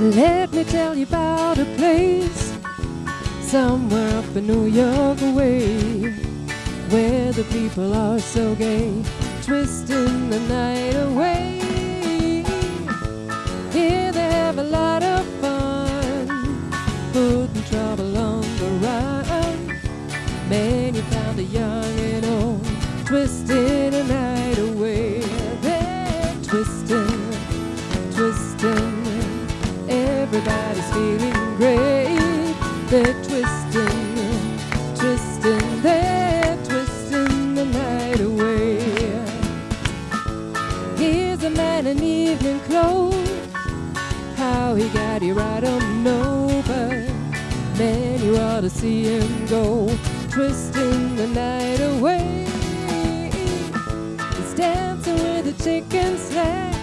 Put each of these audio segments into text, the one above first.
Let me tell you about a place somewhere up in New York way where the people are so gay, twisting the night away. Here they have a lot of fun, putting trouble on the run. Many found a young and old, twisting the night away. They're twisting. Feeling great. They're twisting, twisting. They're twisting the night away. Here's a man in evening clothes. How he got here, I don't know, but man, you ought to see him go, twisting the night away. He's dancing with a chicken slack.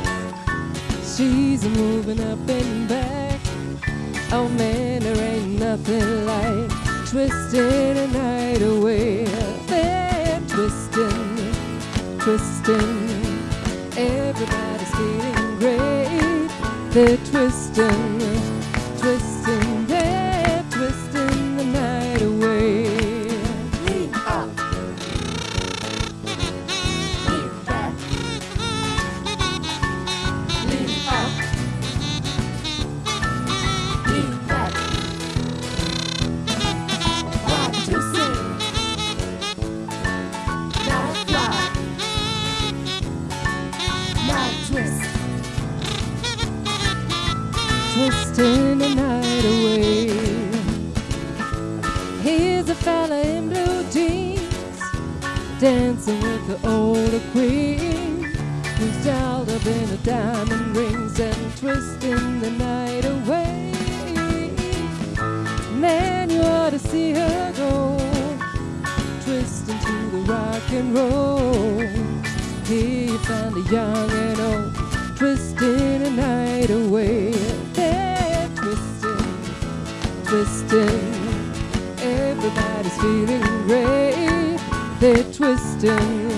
She's moving up and back. Oh man, there ain't nothing like twisting the night away. They're twisting, twisting. Everybody's feeling great. They're twisting, twisting. Twist. twisting the night away. Here's a fella in blue jeans, dancing with the older queen, who's dolled up in her diamond rings and twisting the night away. Man, you ought to see her go, twisting to the rock and roll. Here you find a young twisting. Everybody's feeling great. They're twisting,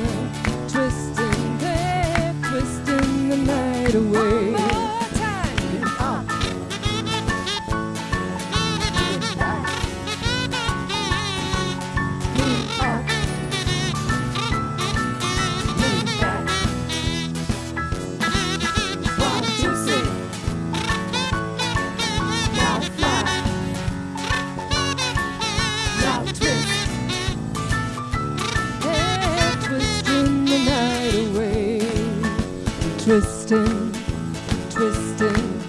Twisting, twisting.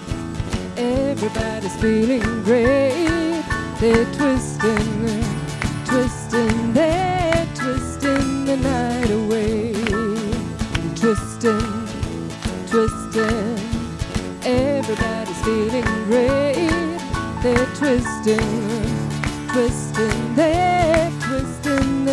Everybody's feeling great. They're twisting, twisting. They're twisting the night away. Twisting, twisting. Everybody's feeling great. They're twisting, twisting. They're twisting